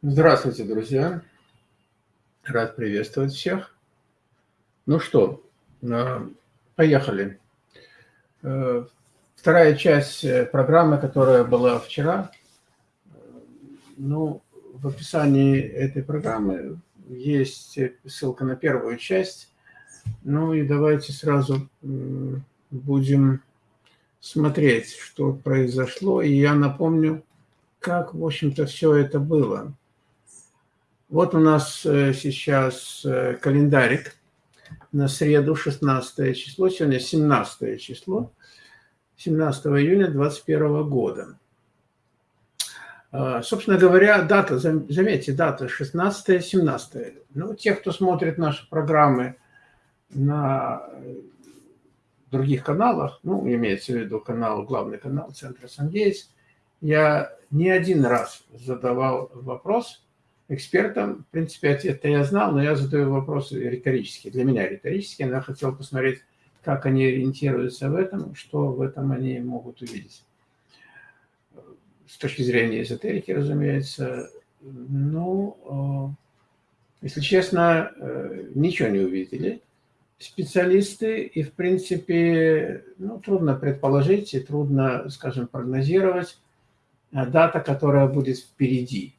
Здравствуйте, друзья! Рад приветствовать всех. Ну что, э, поехали. Э, вторая часть э, программы, которая была вчера. Ну, в описании этой программы есть ссылка на первую часть. Ну и давайте сразу будем смотреть, что произошло. И я напомню, как, в общем-то, все это было. Вот у нас э, сейчас э, календарик на среду, 16 число, сегодня 17 число, 17 июня 2021 года. А, собственно говоря, дата, заметьте, дата 16-17. Ну, те, кто смотрит наши программы на других каналах, ну, имеется в виду канал, главный канал Центра Сангейтс, я не один раз задавал вопрос – экспертом. В принципе, ответ-то я знал, но я задаю вопросы риторические. Для меня риторические. Я хотел посмотреть, как они ориентируются в этом, что в этом они могут увидеть. С точки зрения эзотерики, разумеется. Ну, э, если честно, э, ничего не увидели специалисты, и, в принципе, ну, трудно предположить и трудно, скажем, прогнозировать дата, которая будет впереди.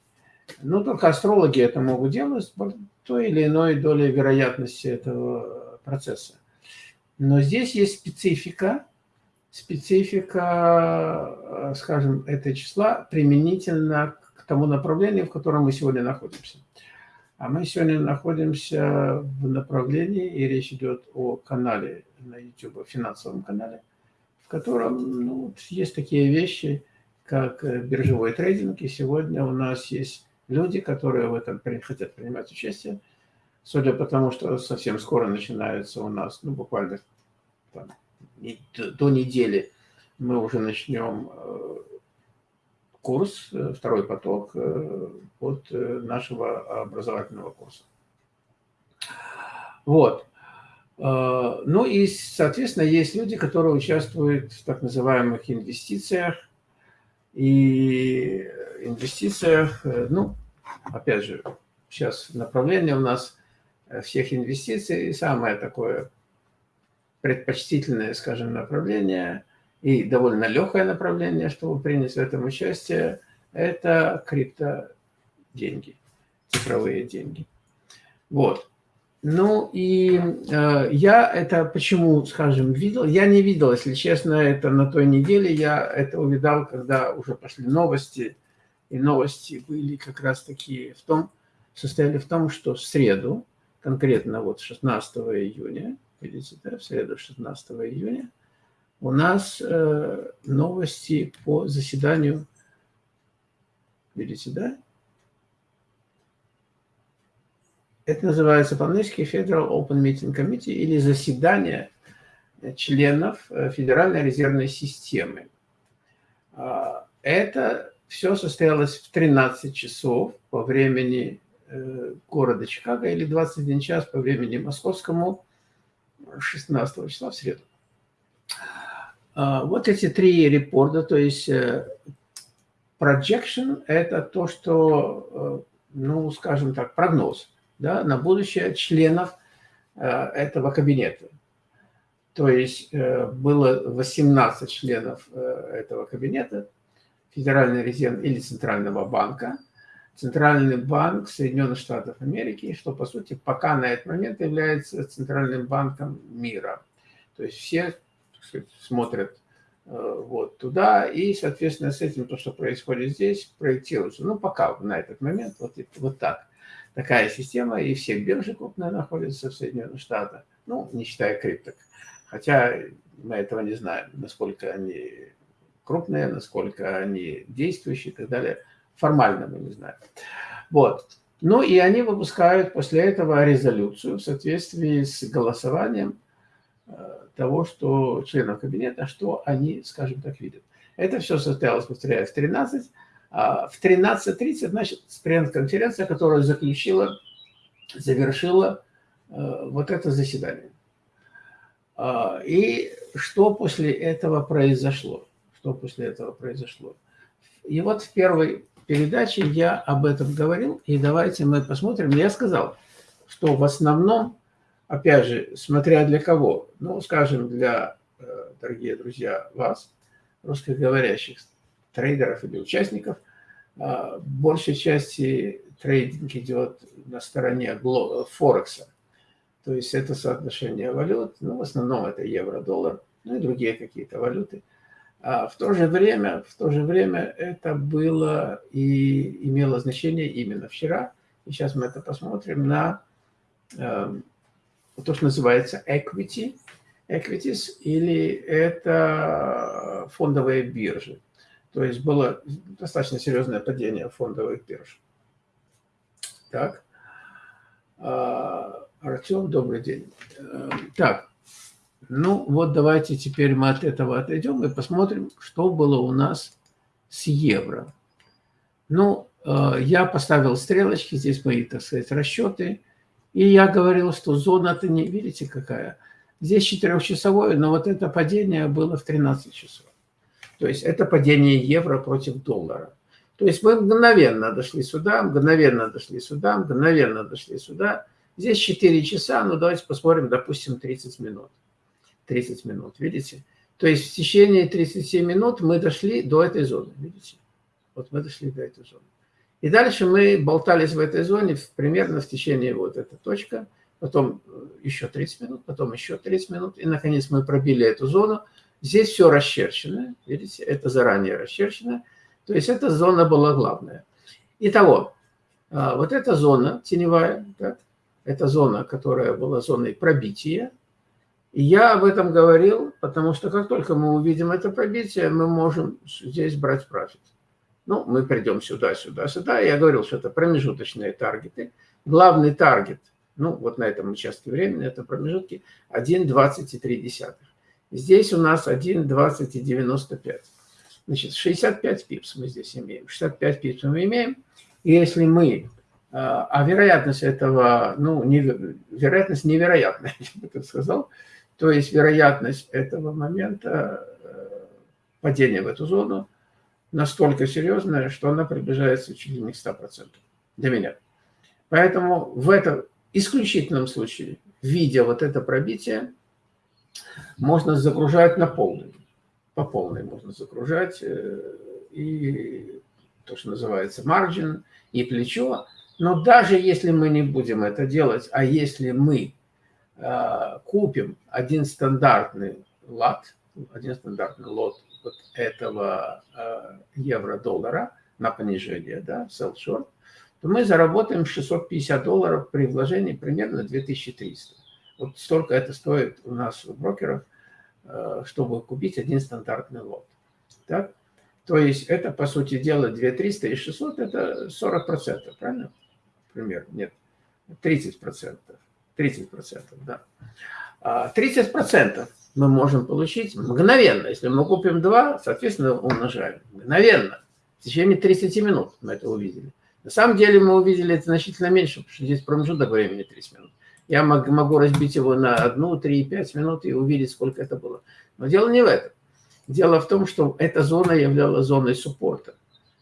Ну, только астрологи это могут делать с той или иной долей вероятности этого процесса. Но здесь есть специфика, специфика, э, скажем, этого числа применительно к тому направлению, в котором мы сегодня находимся. А мы сегодня находимся в направлении, и речь идет о канале на YouTube, финансовом канале, в котором ну, есть такие вещи, как э, биржевой трейдинг, и сегодня у нас есть люди, которые в этом хотят принимать участие. Судя по тому, что совсем скоро начинается у нас, ну, буквально там, до недели мы уже начнем э, курс, э, второй поток э, от нашего образовательного курса. Вот. Ну и, соответственно, есть люди, которые участвуют в так называемых инвестициях, и инвестициях, э, ну, опять же, сейчас направление у нас э, всех инвестиций, самое такое предпочтительное, скажем, направление и довольно легкое направление, чтобы принять в этом участие, это криптоденьги, цифровые деньги. Вот. Ну и э, я это почему, скажем, видел? Я не видел, если честно, это на той неделе. Я это увидал, когда уже пошли новости. И новости были как раз такие в том, состояли в том, что в среду, конкретно вот 16 июня, видите, да, в среду 16 июня, у нас э, новости по заседанию, видите, да, Это называется по-английски Federal Open Meeting Committee или заседание членов э, Федеральной резервной системы. А, это все состоялось в 13 часов по времени э, города Чикаго или 21 час по времени московскому 16 числа в среду. А, вот эти три репорта, то есть э, projection – это то, что, ну, скажем так, прогноз – да, на будущее членов э, этого кабинета. То есть э, было 18 членов э, этого кабинета, Федеральный резерв или Центрального банка, Центральный банк Соединенных Штатов Америки, что, по сути, пока на этот момент является Центральным банком мира. То есть все сказать, смотрят вот туда, и, соответственно, с этим то, что происходит здесь, проектируется. Ну, пока на этот момент вот, вот так такая система, и все биржи крупные находятся в Соединенных Штатах, ну, не считая крипток. Хотя мы этого не знаем, насколько они крупные, насколько они действующие и так далее. Формально мы не знаем. Вот. Ну и они выпускают после этого резолюцию в соответствии с голосованием э, того, что членов кабинета, что они, скажем так, видят. Это все состоялось, повторяю, в 13 а в 13.30, значит, пресс-конференция, которая заключила, завершила э, вот это заседание. А, и что после этого произошло? Что после этого произошло? И вот в первой передаче я об этом говорил, и давайте мы посмотрим. Я сказал, что в основном, опять же, смотря для кого, ну, скажем, для, э, дорогие друзья, вас, русскоговорящих трейдеров или участников, э, большей части трейдинг идет на стороне Форекса. То есть это соотношение валют, ну, в основном это евро-доллар, ну и другие какие-то валюты. А в то же время, в то же время это было и имело значение именно вчера. И сейчас мы это посмотрим на э, то, что называется equity, equities, или это фондовые биржи. То есть было достаточно серьезное падение фондовых бирж. Так. А, Артем, добрый день. Э, так, ну, вот давайте теперь мы от этого отойдем и посмотрим, что было у нас с евро. Ну, э, я поставил стрелочки, здесь мои, так сказать, расчеты. И я говорил, что зона-то не, видите, какая? Здесь четырехчасовое, но вот это падение было в 13 часов. То есть это падение евро против доллара. То есть мы мгновенно дошли сюда, мгновенно дошли сюда, мгновенно дошли сюда. Здесь 4 часа, ну давайте посмотрим, допустим, 30 минут. 30 минут, видите? То есть в течение 37 минут мы дошли до этой зоны, видите? Вот мы дошли до этой зоны. И дальше мы болтались в этой зоне примерно в течение вот этой точки, потом еще 30 минут, потом еще 30 минут, и наконец мы пробили эту зону. Здесь все расчерчено, видите, это заранее расчерчено, то есть эта зона была главная. Итого, а, вот эта зона теневая, так, это зона, которая была зоной пробития, и я об этом говорил, потому что как только мы увидим это пробитие, мы можем здесь брать профит. Ну, мы придем сюда, сюда, сюда. Я говорил, что это промежуточные таргеты. Главный таргет, ну, вот на этом участке времени, это промежутки 1,23. Здесь у нас 1,20,95. Значит, 65 пипс мы здесь имеем. 65 пипс мы имеем. И если мы... А, а вероятность этого, ну, не, вероятность невероятная, я бы так сказал, то есть вероятность этого момента э, падения в эту зону настолько серьезная, что она приближается чуть ли не к 100% для меня. Поэтому в этом исключительном случае, видя вот это пробитие, можно загружать на полную. По полной можно загружать. Э, и то, что называется margin, и плечо. Но даже если мы не будем это делать, а если мы Э, купим один стандартный лот, один стандартный лот вот этого э, евро-доллара на понижение, да, sell short, то мы заработаем 650 долларов при вложении примерно 2300. Вот столько это стоит у нас у брокеров, э, чтобы купить один стандартный лот. Так? То есть это, по сути дела, 2300 и 600 – это 40%, правильно? Примерно, нет, 30%. 30%, да. 30% а, мы можем получить мгновенно. Если мы купим 2, соответственно, умножаем. Мгновенно. В течение 30 минут мы это увидели. На самом деле мы увидели это значительно меньше, потому что здесь промежуток времени 30 минут. Я могу разбить его на 1, 3, 5 минут и увидеть, сколько это было. Но дело не в этом. Дело в том, что эта зона являлась зоной суппорта.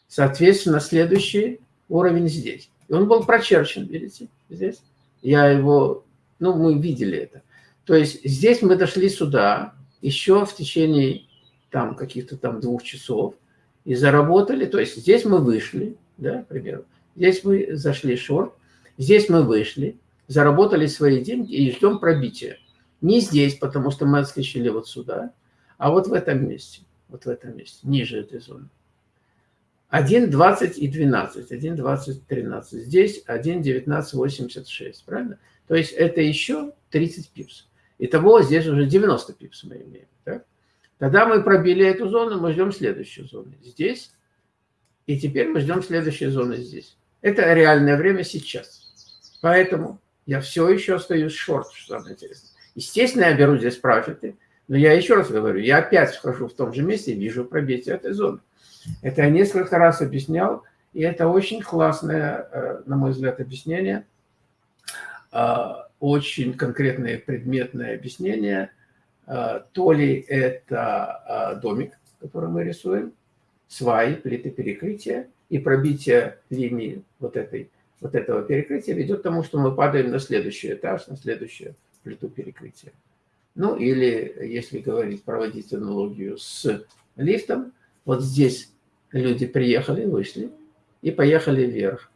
Соответственно, следующий уровень здесь. И он был прочерчен, видите, здесь. Я его ну, мы видели это. То есть здесь мы дошли сюда еще в течение там каких-то там двух часов и заработали. То есть здесь мы вышли, да, к примеру. Здесь мы зашли шорт, здесь мы вышли, заработали свои деньги и ждем пробития. Не здесь, потому что мы отскочили вот сюда, а вот в этом месте, вот в этом месте, ниже этой зоны. 1.20 и 12, 1.20, 13. Здесь 1.1986, правильно? То есть это еще 30 пипс. Итого здесь уже 90 пипс мы имеем. Так? Когда мы пробили эту зону, мы ждем следующую зону здесь. И теперь мы ждем следующей зоны здесь. Это реальное время сейчас. Поэтому я все еще остаюсь шорт, что самое интересное. Естественно, я беру здесь профиты. Но я еще раз говорю, я опять вхожу в том же месте и вижу пробитие этой зоны. Это я несколько раз объяснял. И это очень классное, э, на мой взгляд, объяснение – а, очень конкретное предметное объяснение. А, то ли это домик, который мы рисуем, сваи, плиты перекрытия, и пробитие линии вот, этой, вот этого перекрытия ведет к тому, что мы падаем на следующий этаж, на следующую плиту перекрытия. Ну или, если говорить, проводить аналогию с лифтом, вот здесь люди приехали, вышли и поехали вверх.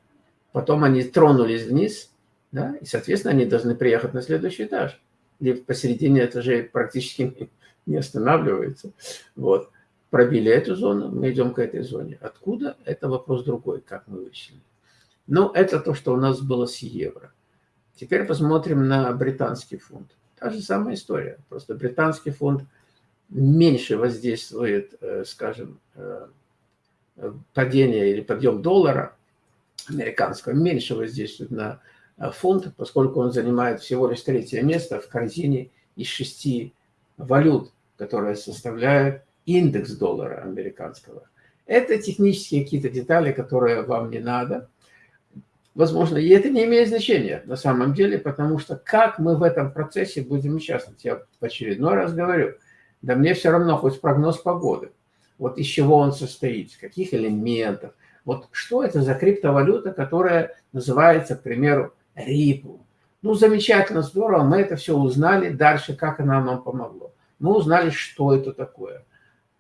Потом они тронулись вниз, да, и, соответственно, они должны приехать на следующий этаж. Лифт посередине этажей практически не останавливается. Вот. Пробили эту зону, мы идем к этой зоне. Откуда? Это вопрос другой, как мы вышли. Ну, это то, что у нас было с евро. Теперь посмотрим на британский фунт. Та же самая история. Просто британский фунт меньше воздействует, э, скажем, э, падение или подъем доллара американского, меньше воздействует на э, фунт, поскольку он занимает всего лишь третье место в корзине из шести валют, которые составляют индекс доллара американского. Это технические какие-то детали, которые вам не надо. Возможно, и это не имеет значения на самом деле, потому что как мы в этом процессе будем участвовать, я в очередной раз говорю, да мне все равно хоть прогноз погоды. Вот из чего он состоит, из каких элементов. Вот что это за криптовалюта, которая называется, к примеру, Ripple. Ну, замечательно, здорово, мы это все узнали. Дальше, как она нам помогло. Мы узнали, что это такое.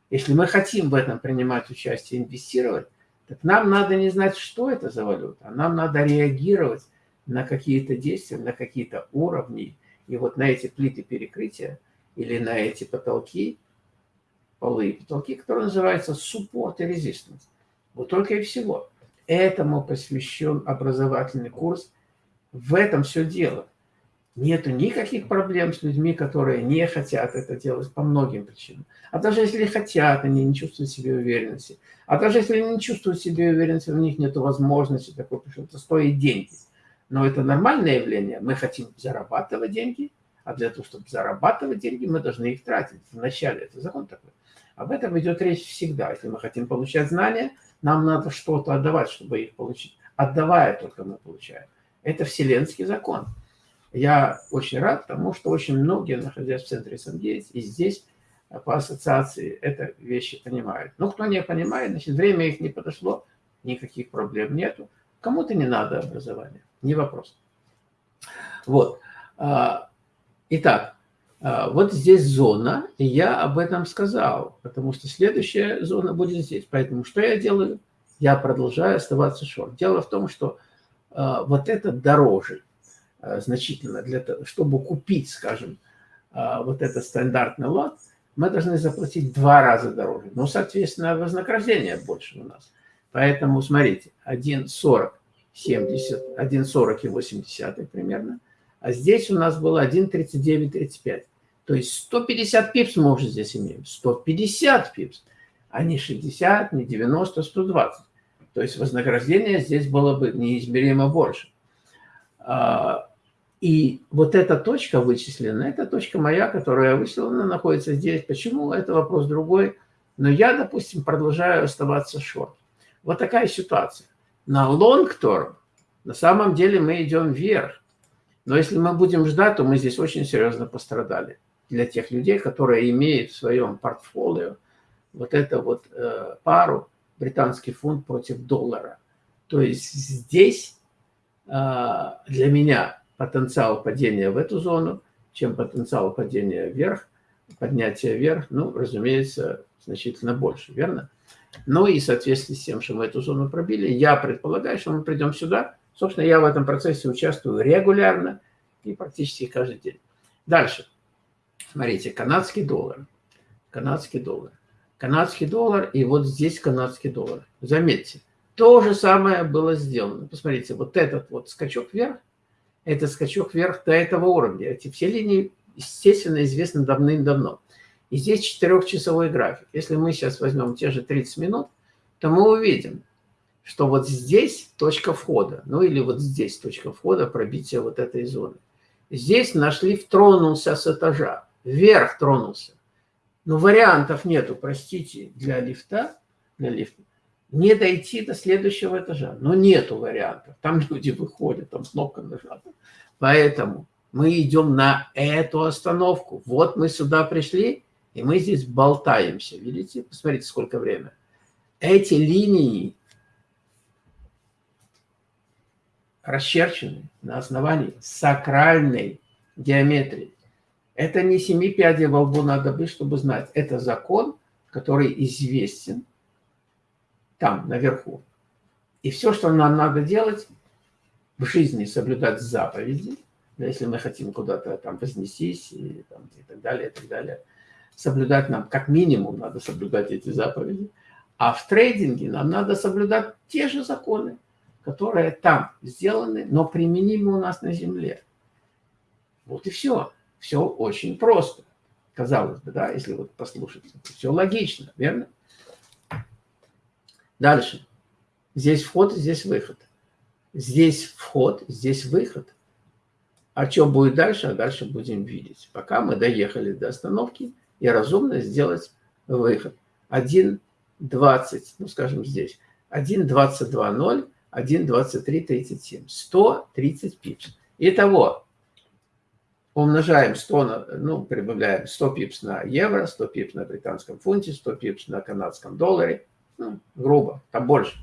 Если мы хотим в этом принимать участие, инвестировать, так нам надо не знать, что это за валюта, а нам надо реагировать на какие-то действия, на какие-то уровни. И вот на эти плиты перекрытия или на эти потолки, полы и потолки, которые называются support и resistance. Вот только и всего. Этому посвящен образовательный курс. В этом все дело. Нету никаких проблем с людьми, которые не хотят это делать по многим причинам. А даже если хотят, они не чувствуют себе уверенности. А даже если они не чувствуют себе уверенности, у них нет возможности такой, потому что стоит деньги. Но это нормальное явление. Мы хотим зарабатывать деньги, а для того, чтобы зарабатывать деньги, мы должны их тратить. Вначале это закон такой. Об этом идет речь всегда. Если мы хотим получать знания, нам надо что-то отдавать, чтобы их получить. Отдавая только мы получаем. Это вселенский закон. Я очень рад тому, что очень многие, находясь в центре СНГ и здесь, э, по ассоциации, это вещи понимают. Но кто не понимает, значит, время их не подошло, никаких проблем нету. Кому-то не надо образования, не вопрос. Вот. А, итак, а, вот здесь зона, и я об этом сказал, потому что следующая зона будет здесь. Поэтому что я делаю? Я продолжаю оставаться шорт. Дело в том, что а, вот это дороже. Э, значительно, для того, чтобы купить, скажем, э, вот этот стандартный лот, мы должны заплатить два раза дороже. Ну, соответственно, вознаграждение больше у нас. Поэтому, смотрите, 1,40, 70, 1,40 и 80 примерно. А здесь у нас было 1,39,35. То есть 150 пипс мы уже здесь имеем. 150 пипс, а не 60, не 90, 120. То есть вознаграждение здесь было бы неизмеримо больше. А, и вот эта точка вычислена, это точка моя, которая вычислена, находится здесь. Почему? Это вопрос другой. Но я, допустим, продолжаю оставаться шорт. Вот такая ситуация. На term на самом деле мы идем вверх. Но если мы будем ждать, то мы здесь очень серьезно пострадали. Для тех людей, которые имеют в своем портфолио вот эту вот э, пару британский фунт против доллара. То есть здесь э, для меня потенциал падения в эту зону, чем потенциал падения вверх, поднятия вверх, ну, разумеется, значительно больше, верно? Ну и соответствии с тем, что мы эту зону пробили, я предполагаю, что мы придем сюда. Собственно, я в этом процессе участвую регулярно и практически каждый день. Дальше. Смотрите, канадский доллар. Канадский доллар. Канадский доллар и вот здесь канадский доллар. Заметьте, то же самое было сделано. Посмотрите, вот этот вот скачок вверх, это скачок вверх до этого уровня. Эти все линии, естественно, известны давным-давно. И здесь четырехчасовой график. Если мы сейчас возьмем те же 30 минут, то мы увидим, что вот здесь точка входа, ну или вот здесь точка входа, пробития вот этой зоны. Здесь наш лифт тронулся с этажа, вверх тронулся. Но вариантов нету, простите, для лифта, для лифта не дойти до следующего этажа. Но нету вариантов. Там люди выходят, там кнопка нажата. Поэтому мы идем на эту остановку. Вот мы сюда пришли, и мы здесь болтаемся. Видите? Посмотрите, сколько время. Эти линии расчерчены на основании сакральной геометрии. Это не семи пядей во лбу надо быть, чтобы знать. Это закон, который известен там, наверху. И все, что нам надо делать в жизни, соблюдать заповеди, если мы хотим куда-то там вознестись и, там, и так далее, и так далее, соблюдать нам, как минимум, надо соблюдать эти заповеди. А в трейдинге нам надо соблюдать те же законы, которые там сделаны, но применимы у нас на Земле. Вот и все. Все очень просто. Казалось бы, да, если вот послушать. Все логично, верно? Дальше. Здесь вход, здесь выход. Здесь вход, здесь выход. А что будет дальше? А дальше будем видеть. Пока мы доехали до остановки и разумно сделать выход. 1.20, ну скажем здесь, 1.22.0, 1.23.37. 130 пипс. Итого, умножаем 100, на, ну, прибавляем 100 пипс на евро, 100 пипс на британском фунте, 100 пипс на канадском долларе, ну, грубо, там больше.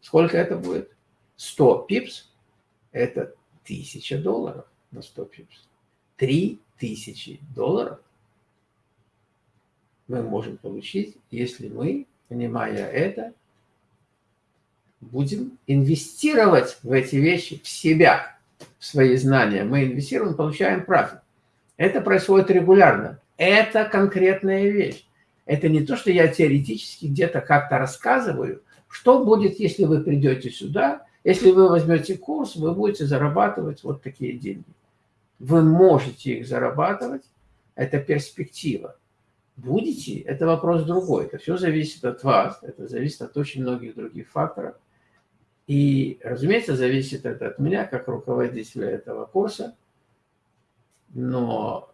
Сколько это будет? 100 пипс – это 1000 долларов на 100 пипс. 3000 долларов мы можем получить, если мы, понимая это, будем инвестировать в эти вещи, в себя, в свои знания. Мы инвестируем, получаем профит. Это происходит регулярно. Это конкретная вещь. Это не то, что я теоретически где-то как-то рассказываю. Что будет, если вы придете сюда, если вы возьмете курс, вы будете зарабатывать вот такие деньги. Вы можете их зарабатывать, это перспектива. Будете, это вопрос другой. Это все зависит от вас, это зависит от очень многих других факторов. И, разумеется, зависит это от меня, как руководителя этого курса, но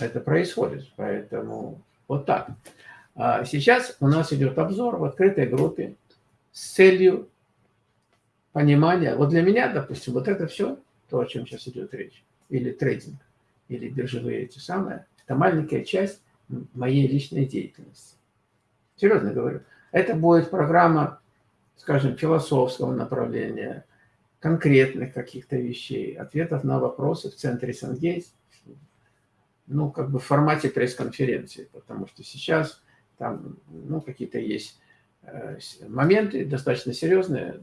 это происходит, поэтому вот так. А сейчас у нас идет обзор в открытой группе с целью понимания. Вот для меня, допустим, вот это все, то, о чем сейчас идет речь, или трейдинг, или биржевые эти самые, это маленькая часть моей личной деятельности. Серьезно говорю. Это будет программа скажем, философского направления, конкретных каких-то вещей, ответов на вопросы в центре Сангейс, ну, как бы в формате пресс-конференции, потому что сейчас там, ну, какие-то есть э, моменты достаточно серьезные,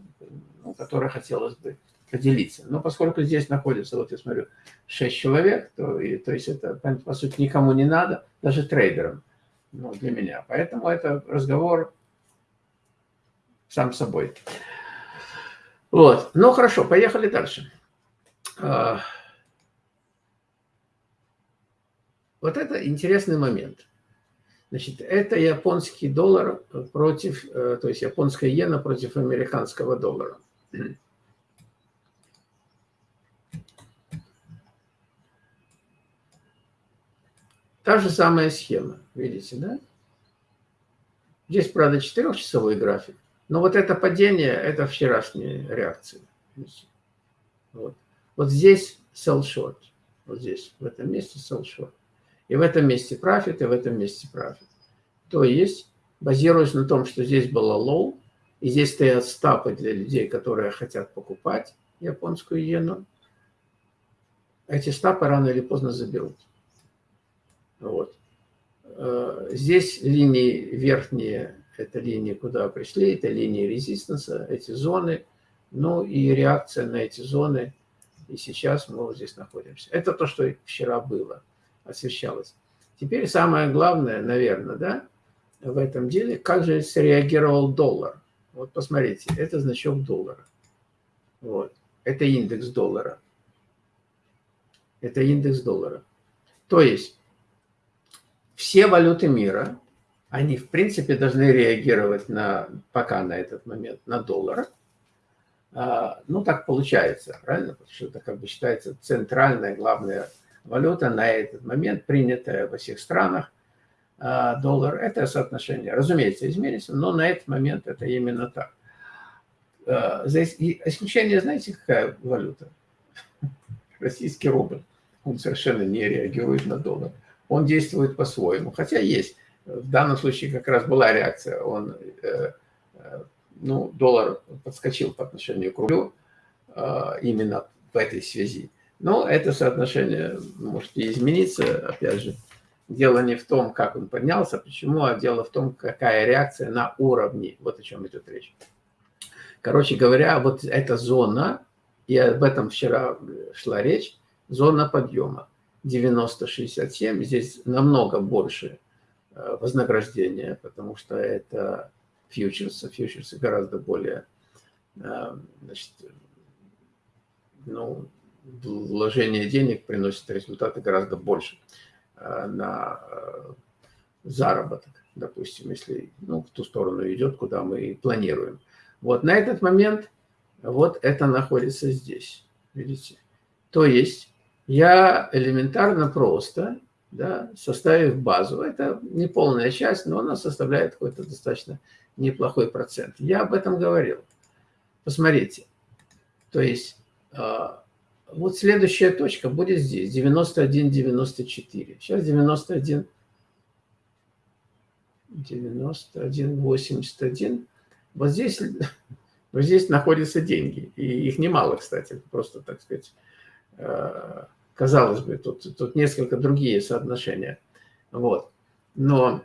ну, которые хотелось бы поделиться. Но поскольку здесь находится, вот я смотрю, 6 человек, то, и, то есть это, по сути, никому не надо, даже трейдерам, ну, для меня. Поэтому это разговор сам собой. Вот. Ну, хорошо, поехали дальше. А, вот это интересный момент. Значит, это японский доллар против, э, то есть японская иена против американского доллара. Та же самая схема, видите, да? Здесь, правда, четырехчасовой график. Но вот это падение, это вчерашняя реакция. Вот, вот здесь sell short. Вот здесь, в этом месте sell short. И в этом месте профит, и в этом месте профит. То есть, базируясь на том, что здесь было low, и здесь стоят стапы для людей, которые хотят покупать японскую иену, эти стапы рано или поздно заберут. Вот. Э, здесь линии верхние это линии, куда пришли, это линии резистанса, эти зоны, ну и реакция на эти зоны. И сейчас мы вот здесь находимся. Это то, что вчера было, освещалось. Теперь самое главное, наверное, да, в этом деле, как же среагировал доллар. Вот посмотрите, это значок доллара. Вот. Это индекс доллара. Это индекс доллара. То есть все валюты мира они, в принципе, должны реагировать на, пока на этот момент на доллар. А, ну, так получается, правильно? Потому что это как бы считается центральная, главная валюта на этот момент, принятая во всех странах. А, доллар – это соотношение, разумеется, изменится, но на этот момент это именно так. А, за исключение, знаете, какая валюта? Российский рубль. Он совершенно не реагирует на доллар. Он действует по-своему, хотя есть в данном случае как раз была реакция. Он, э, э, ну, доллар подскочил по отношению к рублю. именно в этой связи. Но это соотношение может измениться, опять же. Дело не в том, как он поднялся, почему, а дело в том, какая реакция на уровне. Вот о чем идет речь. Короче говоря, вот эта зона, и об этом вчера шла речь, зона подъема 90-67, здесь намного больше э, вознаграждения, потому что это фьючерсы, фьючерсы гораздо более, э, значит, ну, вложение денег приносит результаты гораздо больше э, на заработок, допустим, если ну, в ту сторону идет, куда мы планируем. Вот на этот момент вот это находится здесь, видите. То есть я элементарно просто, да, составив базу, это не полная часть, но она составляет какой-то достаточно неплохой процент. Я об этом говорил. Посмотрите. То есть а, вот следующая точка будет здесь, 91-94. Сейчас 91, 91, 81. Вот здесь, вот здесь находятся деньги. И их немало, кстати, просто, так сказать, э, казалось бы, тут, тут несколько другие соотношения. Вот. Но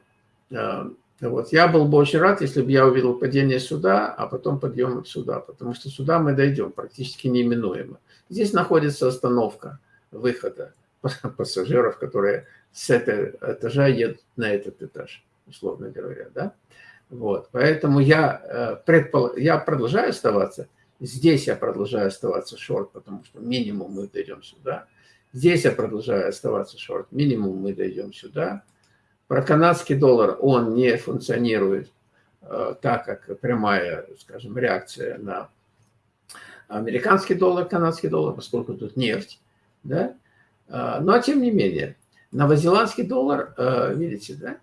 э, вот, я был бы очень рад, если бы я увидел падение сюда, а потом подъем сюда, потому что сюда мы дойдем практически неименуемо. Здесь находится остановка выхода пассажиров, которые с этого этажа едут на этот этаж, условно говоря. Да? Вот, поэтому я, э, предпол... я продолжаю оставаться. Здесь я продолжаю оставаться шорт, потому что минимум мы дойдем сюда. Здесь я продолжаю оставаться шорт, минимум мы дойдем сюда. Про канадский доллар он не функционирует э, так, как прямая, скажем, реакция на американский доллар, канадский доллар, поскольку тут нефть. Да? Э, но тем не менее, новозеландский доллар, э, видите, да,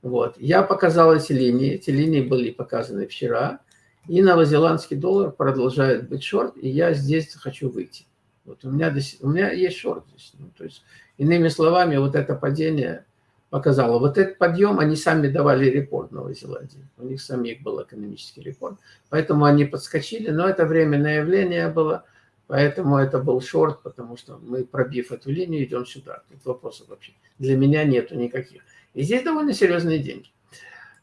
вот. Я показал эти линии. Эти линии были показаны вчера. И новозеландский доллар продолжает быть шорт, и я здесь хочу выйти. Вот у меня, у меня есть шорт здесь. Ну, то есть, иными словами, вот это падение показало. Вот этот подъем, они сами давали рекорд Новой Зеландии. У них самих был экономический рекорд. Поэтому они подскочили, но это временное явление было. Поэтому это был шорт, потому что мы, пробив эту линию, идем сюда. Тут вопросов вообще для меня нету никаких. И здесь довольно серьезные деньги.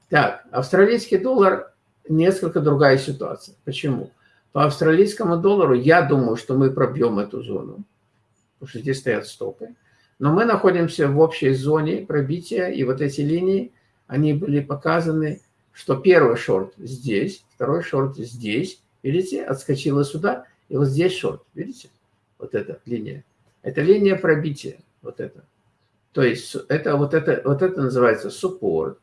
Так, австралийский доллар несколько другая ситуация. Почему? По австралийскому доллару я думаю, что мы пробьем эту зону, потому что здесь стоят стопы. Но мы находимся в общей зоне пробития, и вот эти линии, они были показаны, что первый шорт здесь, второй шорт здесь, видите, отскочила сюда, и вот здесь шорт, видите, вот эта линия. Это линия пробития, вот это. То есть это вот это, вот это называется суппорт,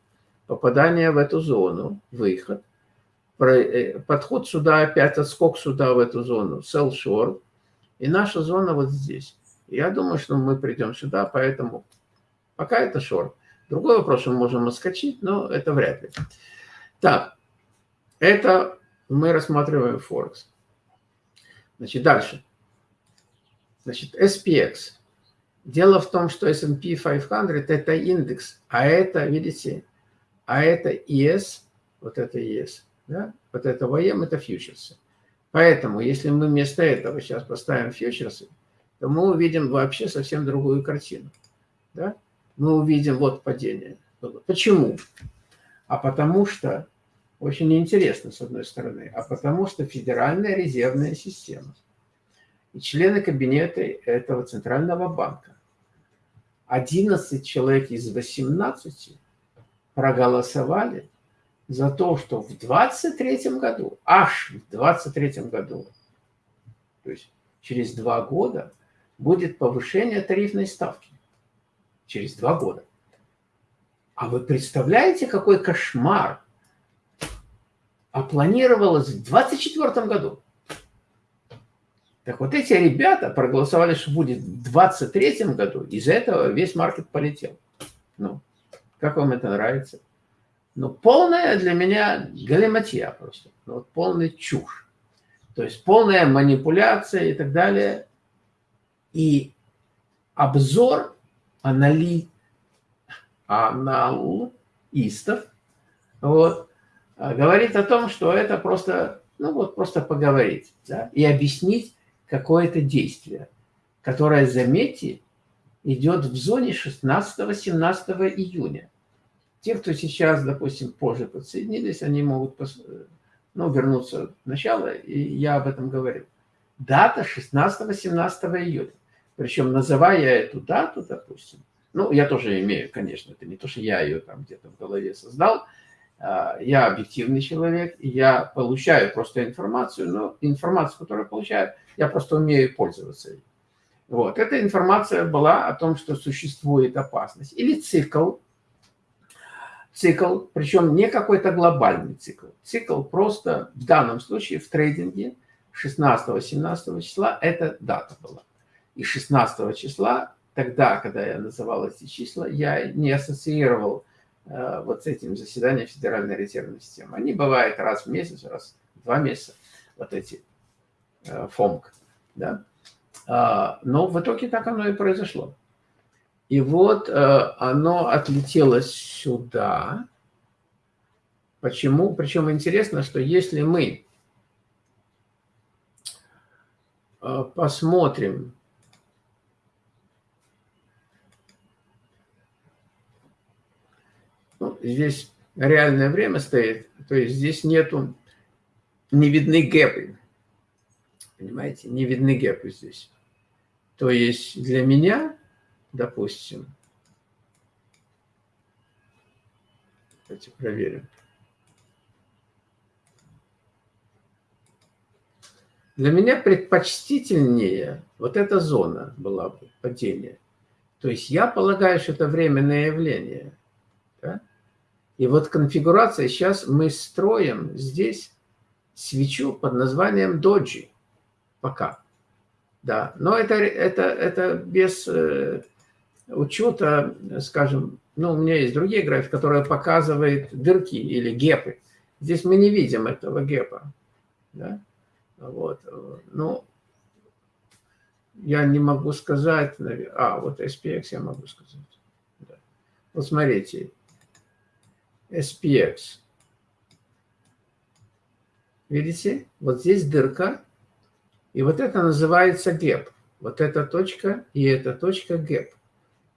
попадание в эту зону, выход, э, подход сюда, опять отскок сюда в эту зону, sell short, и наша зона вот здесь. Я думаю, что мы придем сюда, поэтому пока это шорт. Другой вопрос, мы можем отскочить, но это вряд ли. Так, это мы рассматриваем Форекс. Значит, дальше. Значит, SPX. Дело в том, что S&P 500 – это индекс, а это, видите, а это ES, вот это ES, да? вот это VM – это фьючерсы. Поэтому, если мы вместо этого сейчас поставим фьючерсы, мы увидим вообще совсем другую картину. Да? Мы увидим вот падение. Почему? А потому что, очень интересно с одной стороны, а потому что Федеральная резервная система и члены кабинета этого Центрального банка 11 человек из 18 проголосовали за то, что в 23 году, аж в 23 году, то есть через два года, будет повышение тарифной ставки. Через два года. А вы представляете, какой кошмар? А планировалось в 24 году. Так вот эти ребята проголосовали, что будет в 23 году, из-за этого весь маркет полетел. Ну, как вам это нравится? Ну, полная для меня галиматья просто. Ну, вот полная чушь. То есть полная манипуляция и так далее. И обзор анали... аналистов вот, говорит о том, что это просто ну вот просто поговорить, да, и объяснить какое-то действие, которое, заметьте, идет в зоне 16-17 июня. Те, кто сейчас, допустим, позже подсоединились, они могут ну, вернуться в начало, и я об этом говорил. Дата 16-17 июня. Причем, называя эту дату, допустим, ну, я тоже имею, конечно, это не то, что я ее там где-то в голове создал, а, я объективный человек, я получаю просто информацию, но информацию, которую я получаю, я просто умею пользоваться ей. Вот. Эта информация была о том, что существует опасность. Или цикл, цикл, причем не какой-то глобальный цикл. Цикл просто в данном случае в трейдинге 16-17 числа эта дата была. И 16 числа, тогда, когда я называл эти числа, я не ассоциировал э, вот с этим заседанием Федеральной резервной системы. Они бывают раз в месяц, раз в два месяца, вот эти э, ФОМК. Да? А, но в итоге так оно и произошло. И вот э, оно отлетело сюда. Почему? Причем интересно, что если мы э, посмотрим, здесь реальное время стоит, то есть здесь нету, не видны гэпы. Понимаете, не видны гэпы здесь. То есть для меня допустим, давайте проверим. Для меня предпочтительнее вот эта зона была бы падения. То есть я полагаю, что это временное явление. Да? И вот конфигурация, сейчас мы строим здесь свечу под названием доджи. Пока. Да, но это, это, это без э, учета, скажем, ну, у меня есть другие графики, которые показывают дырки или гепы. Здесь мы не видим этого гепа. Да? Вот. Ну, я не могу сказать, а, вот SPX я могу сказать. Да. Вот смотрите, SPX. Видите? Вот здесь дырка, и вот это называется gap. Вот эта точка и эта точка gap.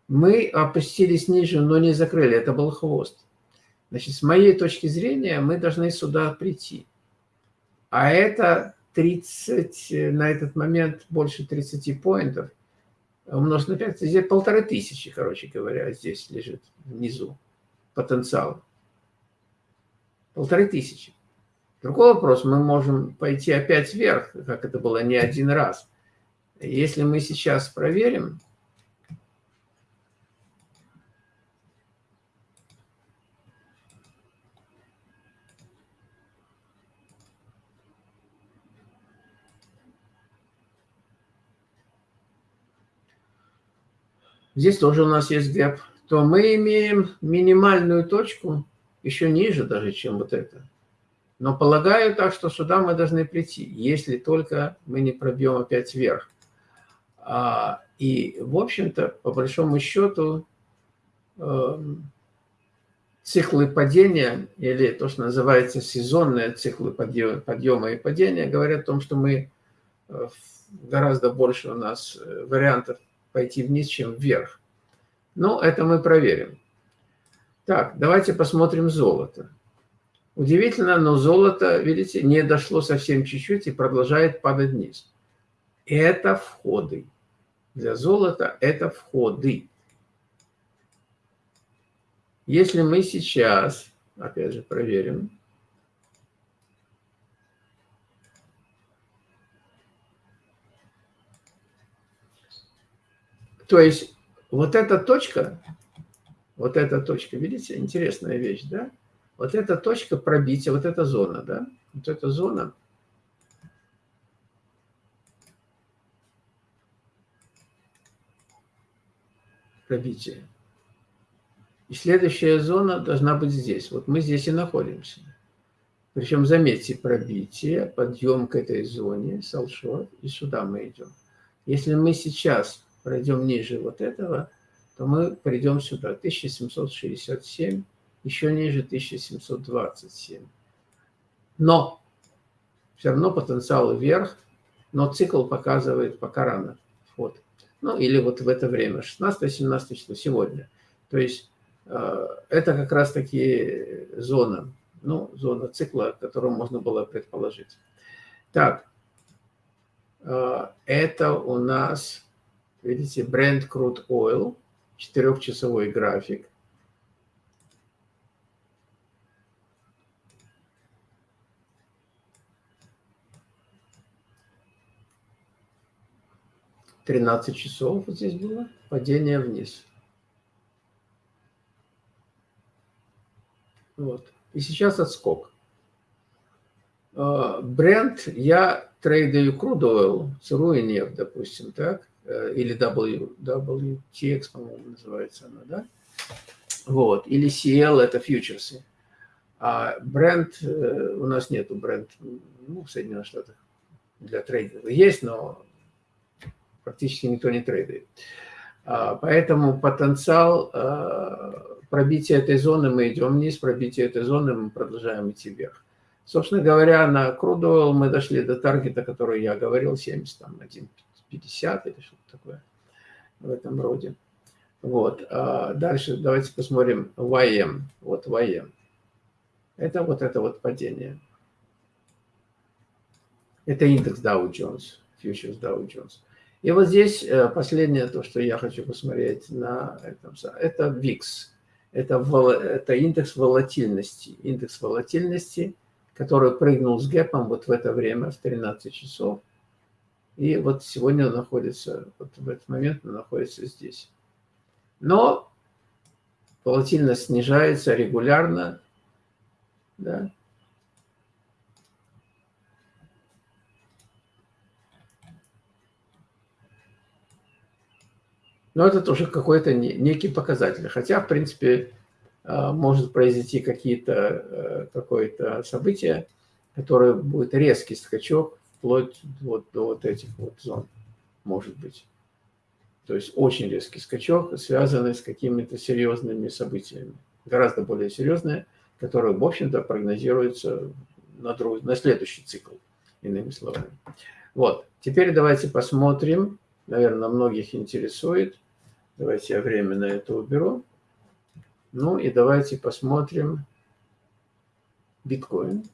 Мы опустились ниже, но не закрыли. Это был хвост. Значит, с моей точки зрения, мы должны сюда прийти. А это 30, на этот момент больше 30 point ов. Умножить на 5, здесь полторы тысячи, короче говоря, здесь лежит внизу потенциал. Полторы тысячи. Другой вопрос, мы можем пойти опять вверх, как это было не один раз. Если мы сейчас проверим, здесь тоже у нас есть гэп, то мы имеем минимальную точку еще ниже даже, чем вот это. Но полагаю так, что сюда мы должны прийти, если только мы не пробьем опять вверх. А, и, в общем-то, по большому счету, эм, циклы падения, или то, что называется сезонные циклы подъема и падения, говорят о том, что мы э, гораздо больше у нас э, вариантов пойти вниз, чем вверх. Но это мы проверим. Так, давайте посмотрим золото. Удивительно, но золото, видите, не дошло совсем чуть-чуть и продолжает падать вниз. Это входы. Для золота это входы. Если мы сейчас, опять же, проверим, то есть вот эта точка, вот эта точка, видите, интересная вещь, да? Вот эта точка пробития, вот эта зона, да? Вот эта зона. Пробития. И следующая зона должна быть здесь. Вот мы здесь и находимся. Причем, заметьте, пробитие, подъем к этой зоне, салшот, и сюда мы идем. Если мы сейчас пройдем ниже вот этого, то мы придем сюда, 1767 еще ниже 1727. Но все равно потенциал вверх, но цикл показывает пока рано вход. Ну, или вот в это время, 16-17 число, сегодня. То есть э, это как раз-таки зона, ну, зона цикла, которую можно было предположить. Так, э, это у нас, видите, Brent Crude Oil, четырехчасовой график. 13 часов вот здесь было, падение вниз. Вот. И сейчас отскок. А, бренд, я трейдаю crude oil, сырую нефть, допустим, так, Э, или W, WTX, по-моему, называется она, да? Вот, или CL – это фьючерсы. А бренд, э, у нас нету бренд ну, в Соединенных Штатах для трейдинга. Есть, но практически никто не трейдит. А, поэтому потенциал э, пробития этой зоны, мы идем вниз, пробитие этой зоны, мы продолжаем идти вверх. Собственно говоря, на Крудуэлл мы дошли до таргета, который я говорил, 71,50. 50 или что-то такое в этом роде. Вот. А дальше давайте посмотрим YM. Вот YM. Это вот это вот падение. Это индекс Dow Jones, фьючерс Dow Jones. И вот здесь э, последнее, то, что я хочу посмотреть на этом, это VIX. Это, это индекс волатильности. Индекс волатильности, который прыгнул с гэпом вот в это время в 13 часов. И вот сегодня находится, вот в этот момент находится здесь. Но волатильность снижается регулярно. Да? Но это тоже какой-то некий показатель. Хотя, в принципе, а, может произойти какие-то э, какое-то событие, которое будет резкий скачок вплоть вот до вот этих вот зон, может быть. То есть очень резкий скачок, связанный с какими-то серьезными событиями. Гораздо более серьезные, которые, в общем-то, прогнозируются на, друг, на следующий цикл, иными словами. Вот, теперь давайте посмотрим, наверное, многих интересует, Давайте я временно это уберу. Ну и давайте посмотрим биткоин.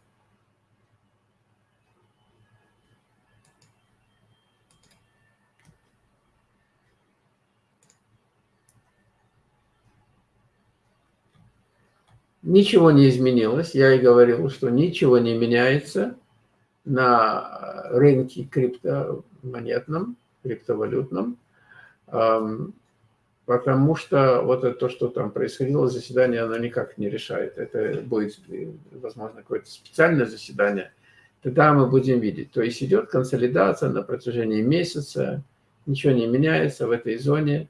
Ничего не изменилось. Я и говорил, что ничего не меняется на рынке криптомонетном, криптовалютном потому что вот это то, что там происходило, заседание, оно никак не решает. Это будет, возможно, какое-то специальное заседание, тогда мы будем видеть. То есть идет консолидация на протяжении месяца, ничего не меняется в этой зоне,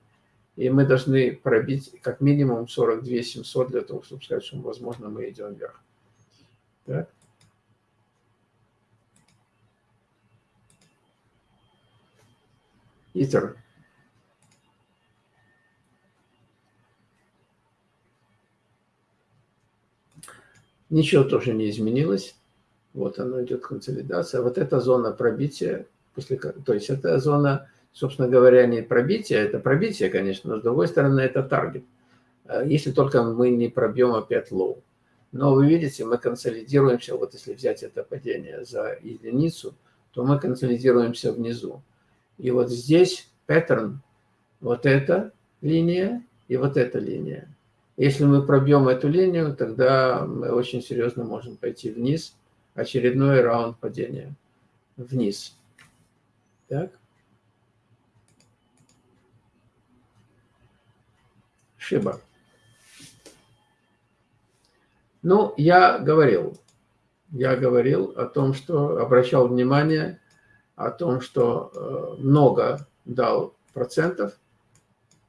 и мы должны пробить как минимум 42 700 для того, чтобы сказать, что, возможно, мы идем вверх. Так? Итер. Ничего тоже не изменилось. Вот оно идет консолидация. Вот эта зона пробития, после, то есть это зона, собственно говоря, не пробития, это пробитие, конечно, но с другой стороны это таргет. А если только мы не пробьем опять low. Но вы видите, мы консолидируемся, вот если взять это падение за единицу, то мы консолидируемся внизу. И вот здесь паттерн, вот эта линия и вот эта линия. Если мы пробьем эту линию, тогда мы очень серьезно можем пойти вниз. Очередной раунд падения вниз. Так. Шиба. Ну, я говорил, я говорил о том, что обращал внимание о том, что э, много дал процентов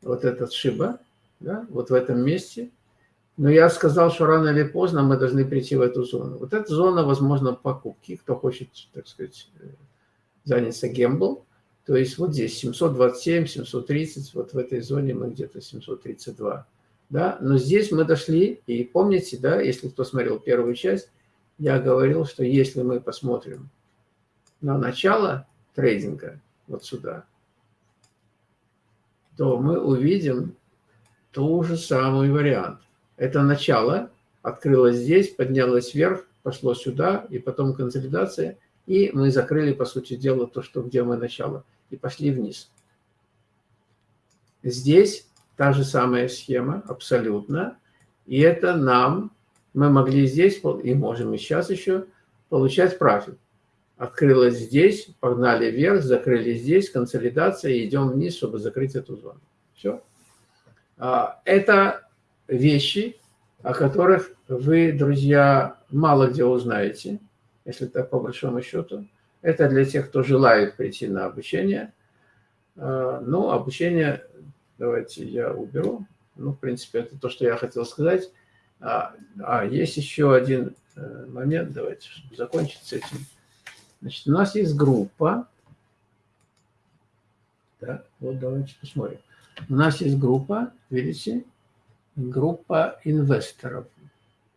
вот этот Шиба, да, вот в этом месте. Но я сказал, что рано или поздно мы должны прийти в эту зону. Вот эта зона, возможно, покупки, кто хочет, так сказать, э, заняться гембл. То есть вот здесь 727, 730, вот в этой зоне мы где-то 732. Да? Но здесь мы дошли, и помните, да, если кто смотрел первую часть, я говорил, что если мы посмотрим на начало трейдинга, вот сюда, то мы увидим ту же самый вариант. Это начало, открылось здесь, поднялось вверх, пошло сюда, и потом консолидация, и мы закрыли, по сути дела, то, что где мы начало, и пошли вниз. Здесь та же самая схема, абсолютно, и это нам, мы могли здесь, и можем и сейчас еще, получать профит. Открылось здесь, погнали вверх, закрыли здесь, консолидация, и идем вниз, чтобы закрыть эту зону. Все. А, это вещи, о которых вы, друзья, мало где узнаете, если так по большому счету. Это для тех, кто желает прийти на обучение. А, ну, обучение, давайте я уберу. Ну, в принципе, это то, что я хотел сказать. А, а есть еще один э, момент, давайте закончить с этим. Значит, у нас есть группа. Так, вот давайте посмотрим. У нас есть группа, видите, группа инвесторов,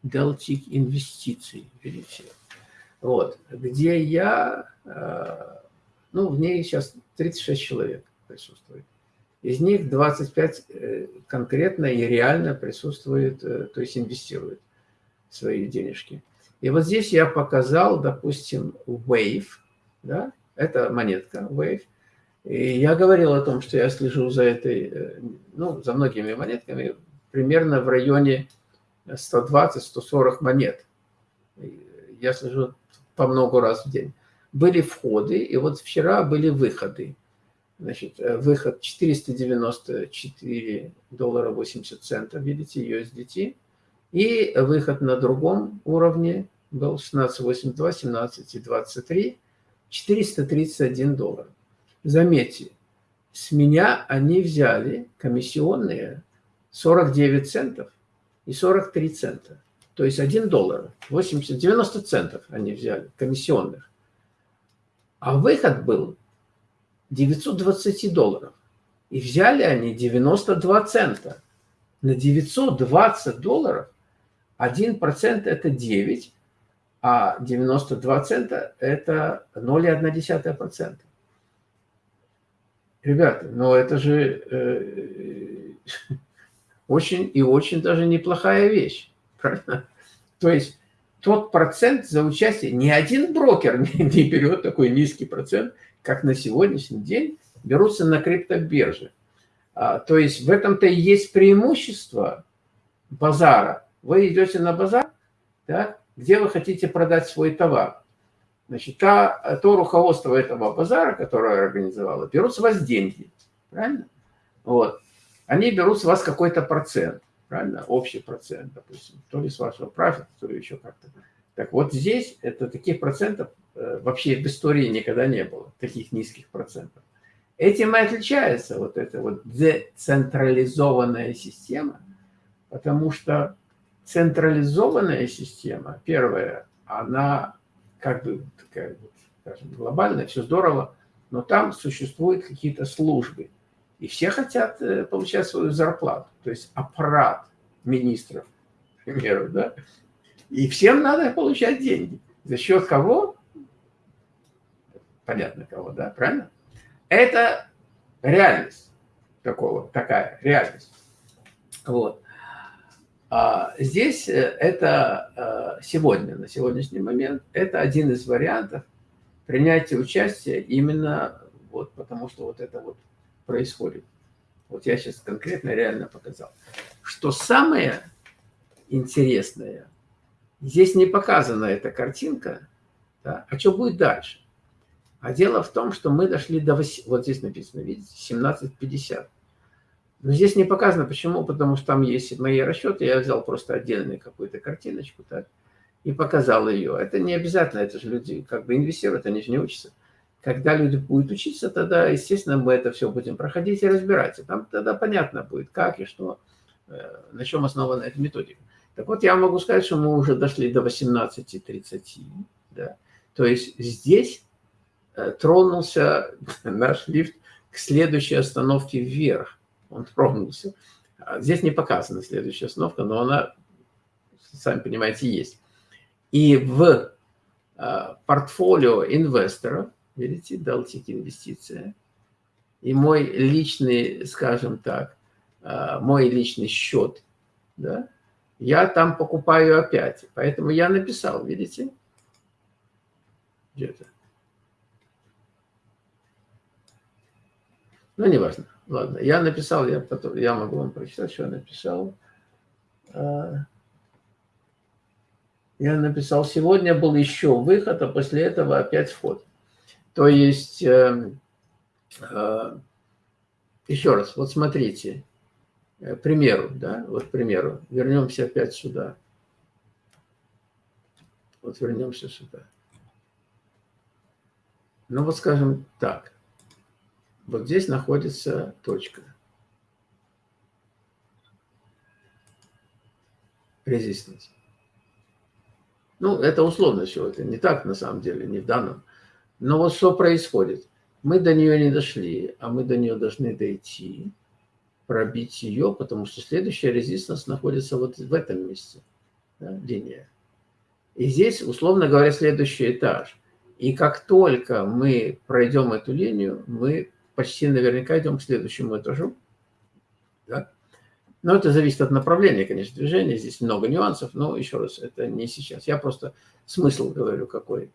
Deltic инвестиций, видите. Вот, где я, э, ну, в ней сейчас 36 человек присутствует. Из них 25 э, конкретно и реально присутствует, э, то есть инвестирует свои денежки. И вот здесь я показал, допустим, Wave, да, это монетка Wave. И я говорил о том, что я слежу за этой, ну, за многими монетками, примерно в районе 120-140 монет. Я слежу по много раз в день. Были входы, и вот вчера были выходы. Значит, э, выход 494 доллара 80 центов, видите, USDT. И выход на другом уровне был 16.82, 17.23, 431 доллар. Заметьте, с меня они взяли комиссионные 49 центов и 43 цента. То есть 1 доллар, 80, 90 центов они взяли, комиссионных. А выход был 920 долларов. И взяли они 92 цента. На 920 долларов 1% это 9, а 92 цента это 0,1%. Ребята, ну это же э, очень и очень даже неплохая вещь. То есть тот процент за участие, ни один брокер не, не берет такой низкий процент, как на сегодняшний день берутся на криптобирже. А, то есть в этом-то и есть преимущество базара. Вы идете на базар, да, где вы хотите продать свой товар. Значит, та, то руководство этого базара, которое организовало, берут с вас деньги. Правильно? Вот. Они берут с вас какой-то процент. Правильно? Общий процент, допустим. То ли с вашего профита, то ли еще как-то. Так вот здесь это таких процентов Э, вообще в истории никогда не было таких низких процентов. Этим и отличается вот эта вот децентрализованная система, потому что централизованная система, первая, она как бы такая, скажем, глобальная, все здорово, но там существуют какие-то службы, и все хотят э, получать свою зарплату, то есть аппарат министров, к примеру, да, и всем надо получать деньги. За счет кого? понятно кого, да, правильно? Это реальность такого, такая реальность. Вот. А здесь э, это э, сегодня, на сегодняшний момент, это один из вариантов принятия участия именно вот потому, что вот это вот происходит. Вот я сейчас конкретно реально показал. Что самое интересное, здесь не показана эта картинка, да, а что будет дальше? А дело в том, что мы дошли до... 8, вот здесь написано, видите, 17.50. Но здесь не показано, почему, потому что там есть мои расчеты, я взял просто отдельную какую-то картиночку, так, и показал ее. Это не обязательно, это же люди как бы инвестируют, они же не учатся. Когда люди будут учиться, тогда, естественно, мы это все будем проходить и разбирать. И там тогда понятно будет, как и что, э, на чем основана эта методика. Так вот, я могу сказать, что мы уже дошли до 18.30. Да? То есть здесь Э, тронулся наш лифт к следующей остановке вверх. Он тронулся. А здесь не показана следующая остановка, но она, сами понимаете, есть. И в портфолио инвесторов, видите, Deltic инвестиция, и мой личный, скажем так, мой личный счет, да, я там покупаю опять. Поэтому я написал, видите? Где-то. Ну, неважно. Ладно, я написал, я, потом, я могу вам прочитать, что я написал. А, я написал, сегодня был еще выход, а после этого опять вход. То есть, э, э, еще раз, вот смотрите, Э, примеру, да, вот к примеру, вернемся опять сюда. Вот вернемся сюда. Ну вот скажем так, вот здесь находится точка. Резистенс. Ну, это условно все, это не так на самом деле, не в данном. Но вот что происходит? Мы до нее не дошли, а мы до нее должны дойти пробить ее, потому что следующая резистанс находится вот в этом месте, да, линия. И здесь, условно говоря, следующий этаж. И как только мы пройдем эту линию, мы почти наверняка идем к следующему этажу. Да? Но это зависит от направления, конечно, движения. Здесь много нюансов, но еще раз, это не сейчас. Я просто смысл говорю какой.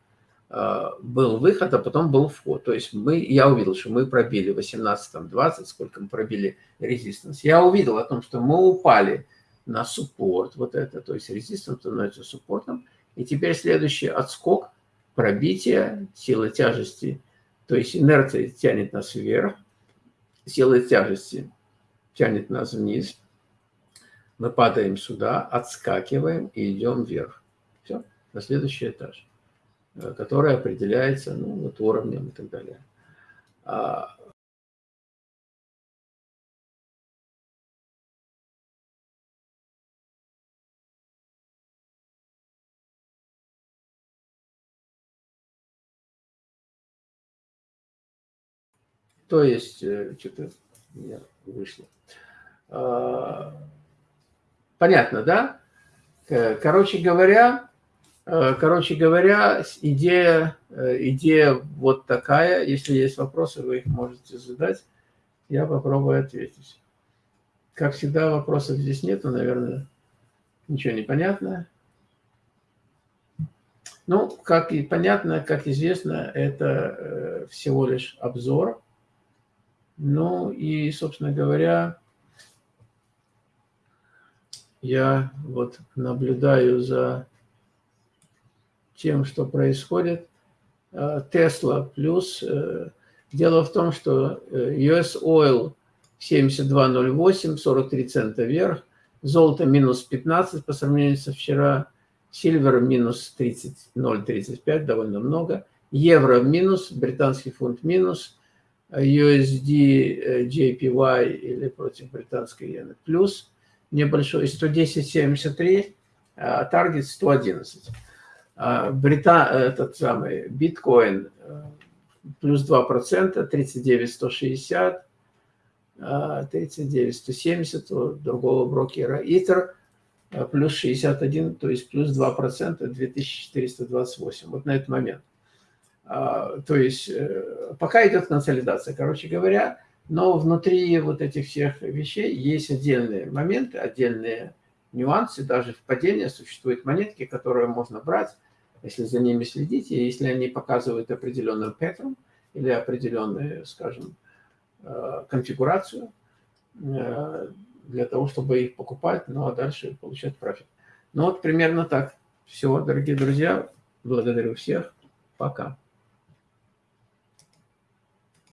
А, был выход, а потом был вход. То есть мы, я увидел, что мы пробили 18, 20, сколько мы пробили резистанс. Я увидел о том, что мы упали на суппорт, вот это, то есть резистанс становится суппортом. И теперь следующий отскок, пробитие, силы тяжести, то есть инерция тянет нас вверх, сила тяжести тянет нас вниз. Мы падаем сюда, отскакиваем и идем вверх. Все, на следующий этаж. Э, которая определяется ну, вот уровнем и так далее. А То есть, э, что-то у меня вышло. А, понятно, да? Короче говоря, Э, короче говоря, идея, э, идея вот такая. Если есть вопросы, вы их можете задать. Я попробую ответить. Как всегда, вопросов здесь нету, наверное, ничего не понятно. Ну, как и понятно, как известно, это э, всего лишь обзор. Ну и, собственно говоря, я вот наблюдаю за тем, что происходит. Тесла плюс. Э, дело в том, что э, US Oil 72.08, 43 цента вверх, золото минус 15 по сравнению со вчера, сильвер минус 30,035, довольно много, евро минус, британский фунт минус, USD JPY или против британской иены плюс, небольшой 110.73, а таргет 111. А, Брита, этот самый биткоин э, плюс 2%, 39 160, 39 170 у другого брокера. Итер э, плюс 61, то есть плюс 2%, 2428. Вот на этот момент. А, то есть э, пока идет консолидация, короче говоря, но внутри вот этих всех вещей есть отдельные моменты, отдельные нюансы, даже в падении существуют монетки, которые можно брать, если за ними следить, и если они показывают определенный паттерн или определенную, скажем, э, конфигурацию э, для того, чтобы их покупать, ну а дальше получать профит. Ну вот примерно так. Все, дорогие друзья, благодарю всех. Пока.